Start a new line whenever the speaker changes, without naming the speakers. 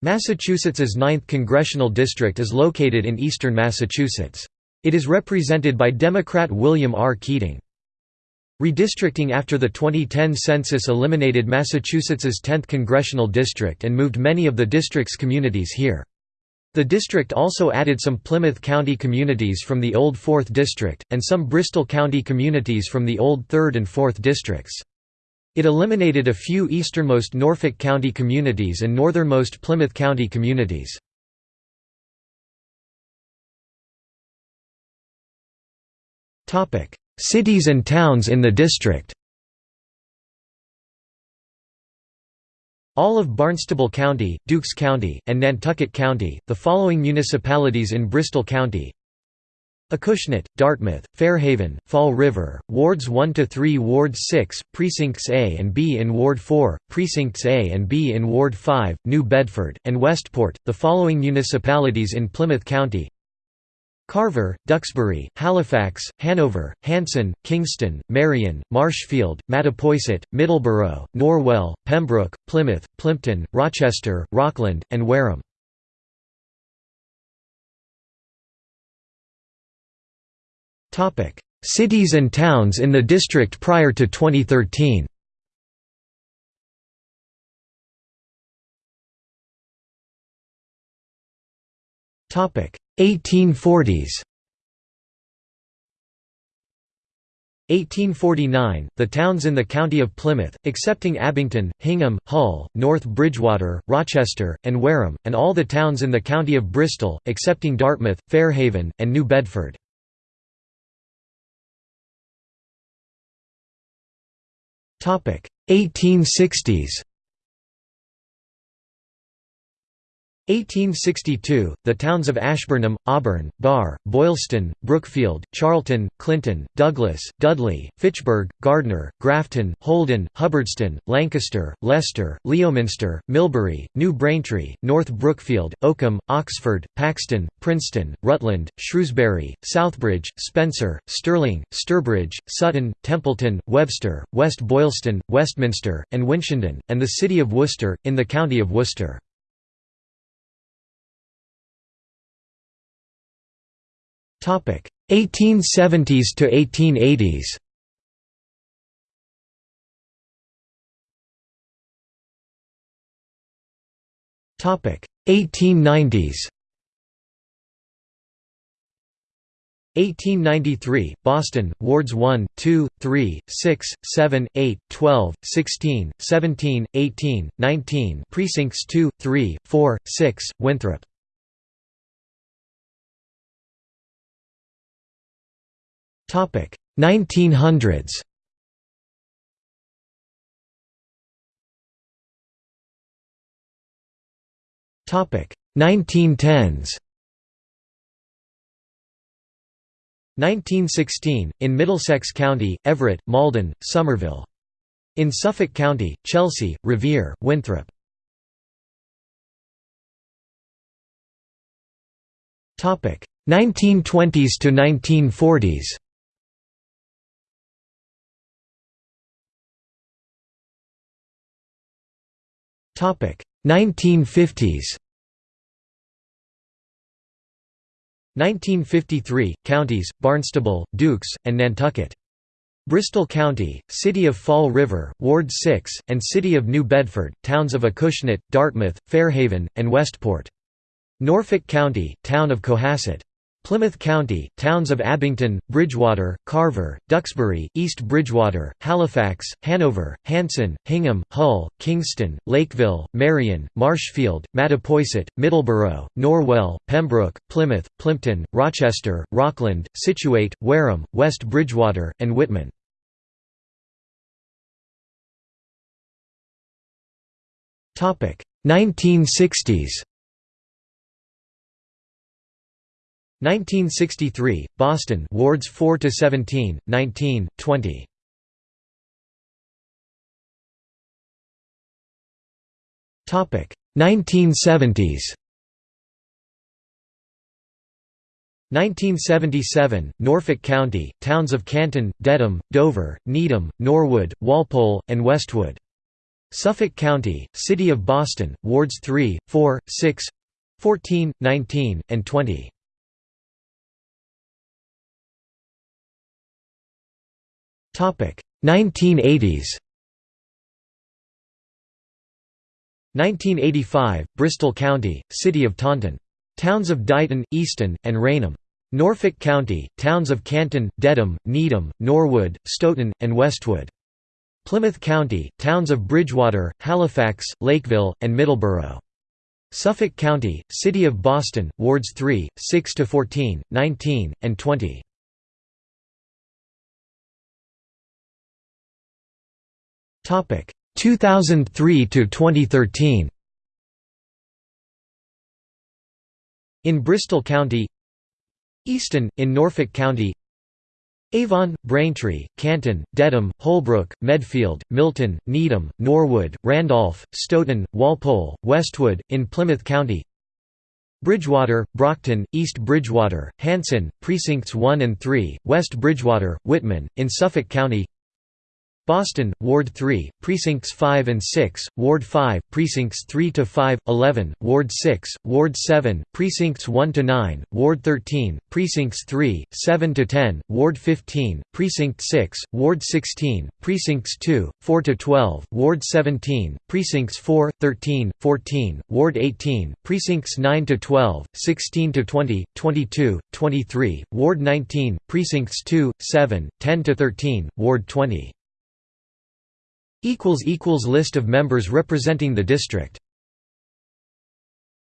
Massachusetts's 9th congressional district is located in eastern Massachusetts. It is represented by Democrat William R. Keating. Redistricting after the 2010 census eliminated Massachusetts's 10th congressional district and moved many of the district's communities here. The district also added some Plymouth County communities from the old 4th district, and some Bristol County communities from the old 3rd and 4th districts. It eliminated a few easternmost Norfolk County communities and northernmost Plymouth County communities. Cities and towns in the district All of Barnstable County, Dukes County, and Nantucket County, the following municipalities in Bristol County Acushnet, Dartmouth, Fairhaven, Fall River, Wards 1 to 3, Ward 6, Precincts A and B in Ward 4, Precincts A and B in Ward 5, New Bedford, and Westport. The following municipalities in Plymouth County: Carver, Duxbury, Halifax, Hanover, Hanson, Kingston, Marion, Marshfield, Mattapoisett, Middleborough, Norwell, Pembroke, Plymouth, Plympton, Rochester, Rockland, and Wareham. Cities and towns in the district prior to 2013 1840s 1849, the towns in the county of Plymouth, excepting Abington, Hingham, Hull, North Bridgewater, Rochester, and Wareham, and all the towns in the county of Bristol, excepting Dartmouth, Fairhaven, and New Bedford. 1860s 1862, the towns of Ashburnham, Auburn, Barre, Boylston, Brookfield, Charlton, Clinton, Douglas, Dudley, Fitchburg, Gardner, Grafton, Holden, Hubbardston, Lancaster, Leicester, Leominster, Millbury, New Braintree, North Brookfield, Oakham, Oxford, Paxton, Princeton, Rutland, Shrewsbury, Southbridge, Spencer, Sterling, Sturbridge, Sutton, Templeton, Webster, West Boylston, Westminster, and Winchendon, and the city of Worcester, in the county of Worcester. 1870s to 1880s Topic. 1890s 1893, Boston, Wards 1, 2, 3, 6, 7, 8, 12, 16, 17, 18, 19 Precincts 2, 3, 4, 6, Winthrop 1900s Topic. 1910s 1916, in Middlesex County, Everett, Malden, Somerville. In Suffolk County, Chelsea, Revere, Winthrop. 1920s to 1940s 1950s 1953 counties Barnstable, Dukes, and Nantucket. Bristol County, City of Fall River, Ward 6, and City of New Bedford, towns of Acushnet, Dartmouth, Fairhaven, and Westport. Norfolk County, Town of Cohasset. Plymouth County, towns of Abington, Bridgewater, Carver, Duxbury, East Bridgewater, Halifax, Hanover, Hanson, Hingham, Hull, Kingston, Lakeville, Marion, Marshfield, Mattapoisett, Middleborough, Norwell, Pembroke, Plymouth, Plympton, Rochester, Rockland, Scituate, Wareham, West Bridgewater, and Whitman. Topic 1960s 1963, Boston wards 4 to 17, 19, 20. Topic 1970s. 1977, Norfolk County, towns of Canton, Dedham, Dover, Needham, Norwood, Walpole, and Westwood. Suffolk County, City of Boston, Wards 3, 4, 6, 14, 19, and 20. 1980s. 1985, Bristol County, City of Taunton. Towns of Dighton, Easton, and Raynham. Norfolk County, towns of Canton, Dedham, Needham, Norwood, Stoughton, and Westwood. Plymouth County, towns of Bridgewater, Halifax, Lakeville, and Middleborough. Suffolk County, City of Boston, Wards 3, 6–14, 19, and 20. Topic 2003 to 2013. In Bristol County Easton, in Norfolk County Avon, Braintree, Canton, Dedham, Holbrook, Medfield, Milton, Needham, Norwood, Randolph, Stoughton, Walpole, Westwood, in Plymouth County Bridgewater, Brockton, East Bridgewater, Hanson, Precincts 1 and 3, West Bridgewater, Whitman, in Suffolk County Boston, Ward 3, Precincts 5 and 6, Ward 5, Precincts 3 to 5, 11, Ward 6, Ward 7, Precincts 1 to 9, Ward 13, Precincts 3, 7 to 10, Ward 15, Precinct 6, Ward 16, Precincts 2, 4 to 12, Ward 17, Precincts 4, 13, 14, Ward 18, Precincts 9 to 12, 16 to 20, 22, 23, Ward 19, Precincts 2, 7, 10 to 13, Ward 20. List of members representing the district